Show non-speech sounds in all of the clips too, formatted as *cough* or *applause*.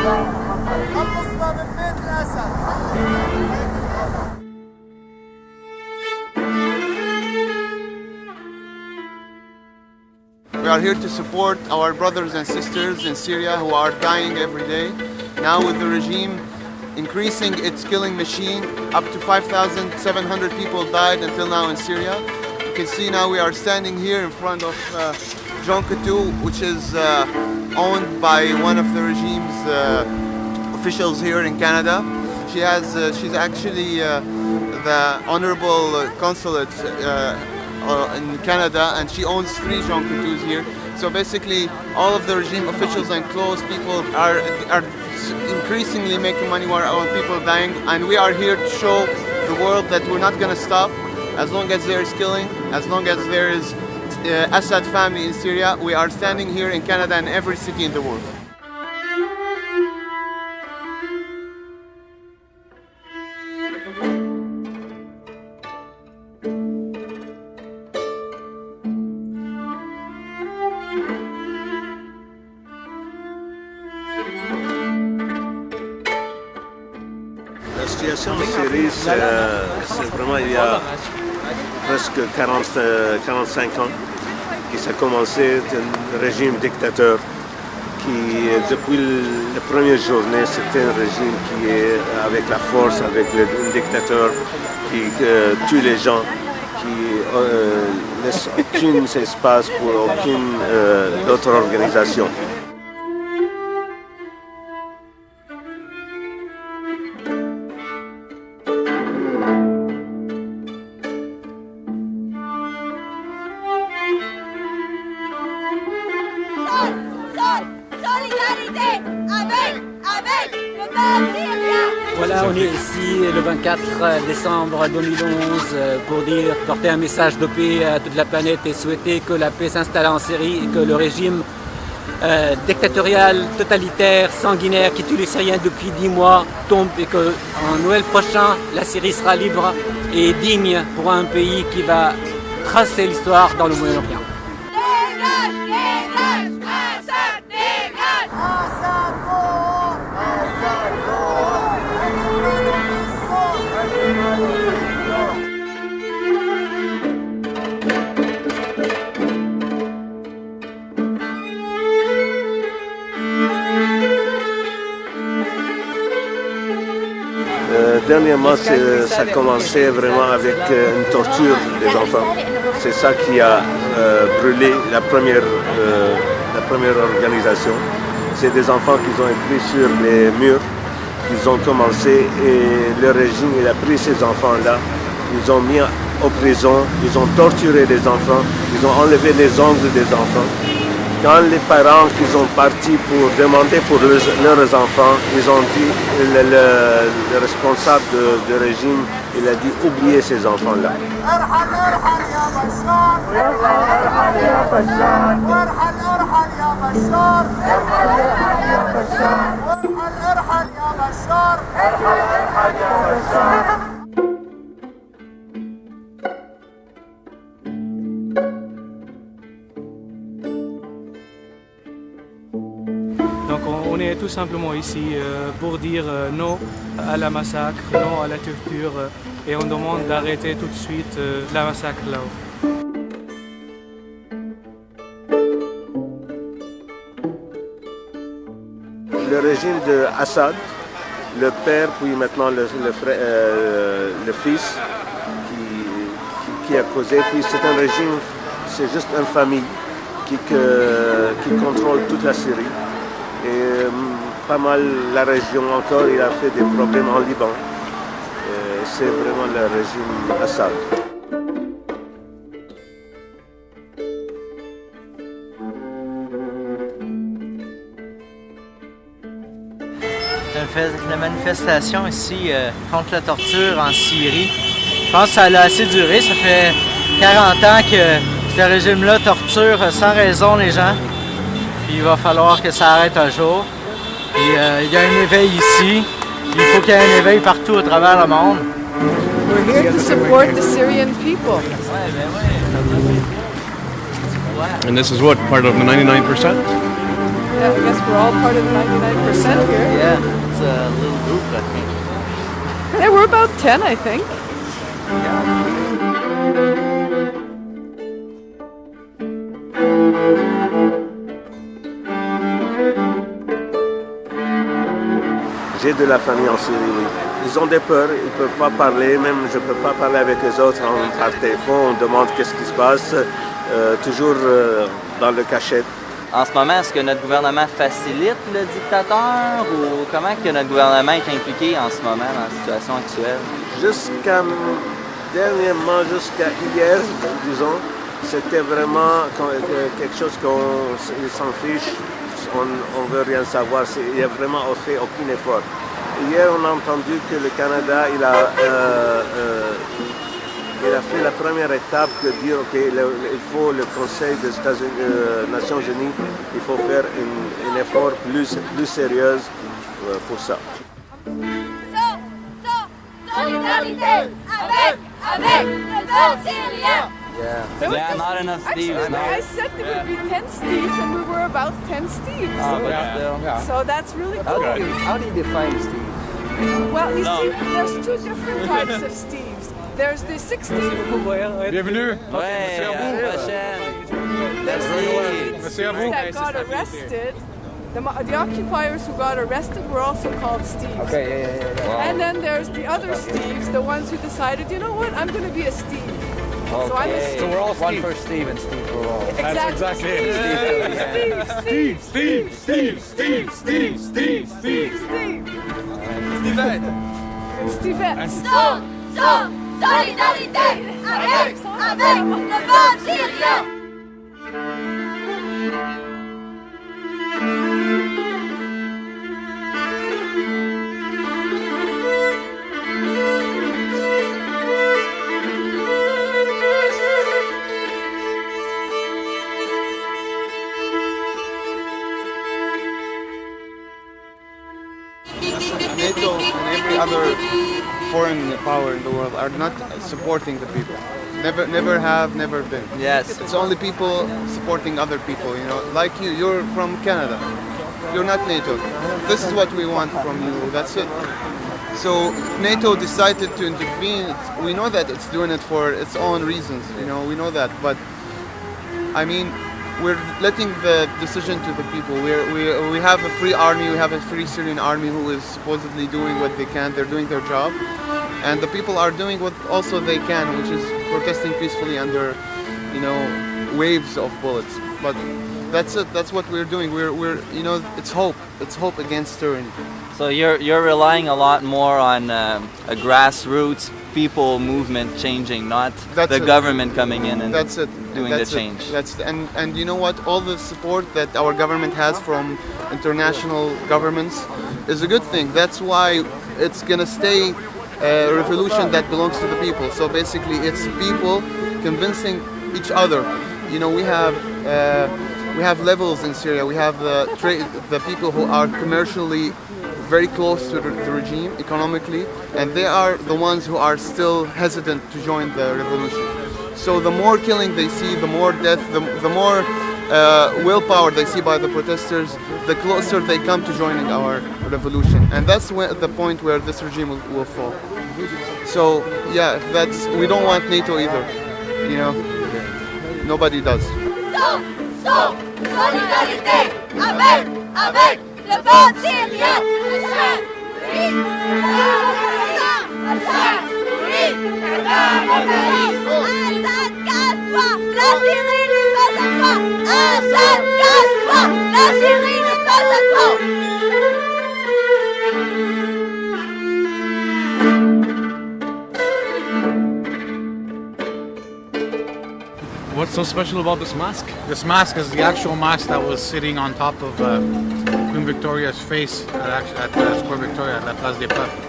We are here to support our brothers and sisters in Syria who are dying every day. Now with the regime increasing its killing machine, up to 5,700 people died until now in Syria. You can see now we are standing here in front of uh, Coutu, which is uh, owned by one of the regime's uh, officials here in Canada. She has, uh, she's actually uh, the honorable consulate uh, in Canada and she owns three Jean Coutus here. So basically all of the regime officials and close people are, are increasingly making money while our people are dying and we are here to show the world that we're not going to stop as long as there is killing, as long as there is uh, Assad family in Syria, we are standing here in Canada and every city in the world. La situation en Syrie, c'est vraiment il y a presque 40, euh, 45 ans ça a commencé. Un régime dictateur qui, depuis la première journée, c'était un régime qui est avec la force, avec le dictateur qui euh, tue les gens, qui euh, laisse aucun espace pour aucune euh, autre organisation. Solidarité avec, le peuple syrien. Voilà, on est ici le 24 décembre 2011 euh, pour dire, porter un message de paix à toute la planète et souhaiter que la paix s'installe en Syrie et que le régime euh, dictatorial, totalitaire, sanguinaire qui tue les Syriens depuis 10 mois tombe et que en Noël prochain, la Syrie sera libre et digne pour un pays qui va tracer l'histoire dans le Moyen-Orient. Dernièrement, ça a commencé vraiment avec euh, une torture des enfants. C'est ça qui a euh, brûlé la première, euh, la première organisation. C'est des enfants qui ont écrit sur les murs, ils ont commencé et le régime a pris ces enfants-là, ils ont mis en prison, ils ont torturé les enfants, ils ont enlevé les ongles des enfants. Quand les parents qui sont partis pour demander pour leurs, leurs enfants, ils ont dit, le, le- le responsable de- régime, il a dit oubliez ces enfants-là. Simplement ici euh, pour dire euh, non à la massacre, non à la torture euh, et on demande d'arrêter tout de suite la massacre là-haut. Le régime de Assad, le père, puis maintenant le, frère- le fils qui, qui- a causé, puis c'est un régime, c'est juste une famille qui, qui contrôle toute la Syrie. Et pas mal la région encore, il a fait des problèmes en Liban. C'est vraiment le régime Assad. une manifestation ici euh, contre la torture en Syrie. Je pense que ça a assez duré. Ça fait 40 ans que ce régime-là torture sans raison les gens. Puis il va falloir que ça arrête un jour. Puis euh, il y a un éveil ici. Il faut qu'il y ait un éveil partout à travers le monde. We're here to support the Syrian people. And this is what, part of the 99%? Yeah, I guess we're all part of the 99% here. Yeah, it's a little group, I think. Yeah, we're about 10, I think. J'ai de la famille en Syrie, oui. Ils ont des peurs, ils ne peuvent pas parler, même je ne peux pas parler avec les autres en, par téléphone, on demande qu'est-ce qui se passe, euh, toujours euh, dans le cachet. En ce moment, est-ce que notre gouvernement facilite le dictateur ou comment que notre gouvernement est impliqué en ce moment dans la situation actuelle? Jusqu'à dernièrement, jusqu'à hier, disons, c'était vraiment euh, quelque chose qu'on s'en fiche, on ne veut rien savoir, il n'y a vraiment fait aucun effort. Hier, on a entendu que le Canada, il a, euh, euh, il a fait la première étape de dire, OK, le- il faut le Conseil des euh, Nations Unies, il faut faire un, effort plus, plus sérieux pour ça. Solidarité avec, avec le peuple syrien. Yeah. Yeah, not enough Actually, Steves, no. I said there would be 10 Steves, and we were about 10 Steves. Oh, but still. So that's really How cool. do you, how do you define Steve? Well, you No. see, there's two different types of *laughs* Steves. There's the 16 *laughs* Bienvenue. Ouais, à la prochaine. Merci. Merci that got arrested. The, the occupiers who got arrested were also called Steves. Okay, yeah, yeah, yeah. And then there's the other Steves, the ones who decided, you know what, I'm going to be a Steve. So I'm a So we're all one for Steve and Steve for all. Exactly. exactly it. Steve, Steve, Steve, Steve, Steve, Steve, Steve, Steve, Steve, Steve. Stevette. So, so, solidarité avec, avec le peuple syrien. Power in the world are not supporting the people. Never, never have, never been. Yes. It's only people supporting other people. You know, like you. You're from Canada. You're not NATO. This is what we want from you. That's it. So NATO decided to intervene, it's- we know that it's doing it for its own reasons. You know, we know that. But I mean, we're letting the decision to the people. We're, we we have a free army. We have a free Syrian army who is supposedly doing what they can. They're doing their job, and the people are doing what also they can, which is protesting peacefully under, you know, waves of bullets. But that's it. That's what we're doing. We're we're you know, it's hope. It's hope against tyranny. So you're you're relying a lot more on um, a grassroots people movement changing, not That's the it. government coming in and That's it. doing That's the it. change. That's and and you know what? All the support that our government has from international governments is a good thing. That's why it's gonna stay a revolution that belongs to the people. So basically, it's people convincing each other. You know, we have. Uh, we have levels in Syria. We have the the people who are commercially very close to the, the regime economically, and they are the ones who are still hesitant to join the revolution. So the more killing they see, the more death, the, the more uh, willpower they see by the protesters, the closer they come to joining our revolution. And that's when, the point where this regime will, will fall. So yeah, that's we don't want NATO either. You know, nobody does. Le peuple toi. Assad, casse-toi, la Syrie n'est pas à toi. What's so special about this mask? This mask is the actual mask that was sitting on top of uh, Queen Victoria's face at, at uh, Square Victoria at La Place des Peuples.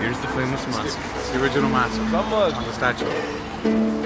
Here's the famous mask. It's the original mask on the statue.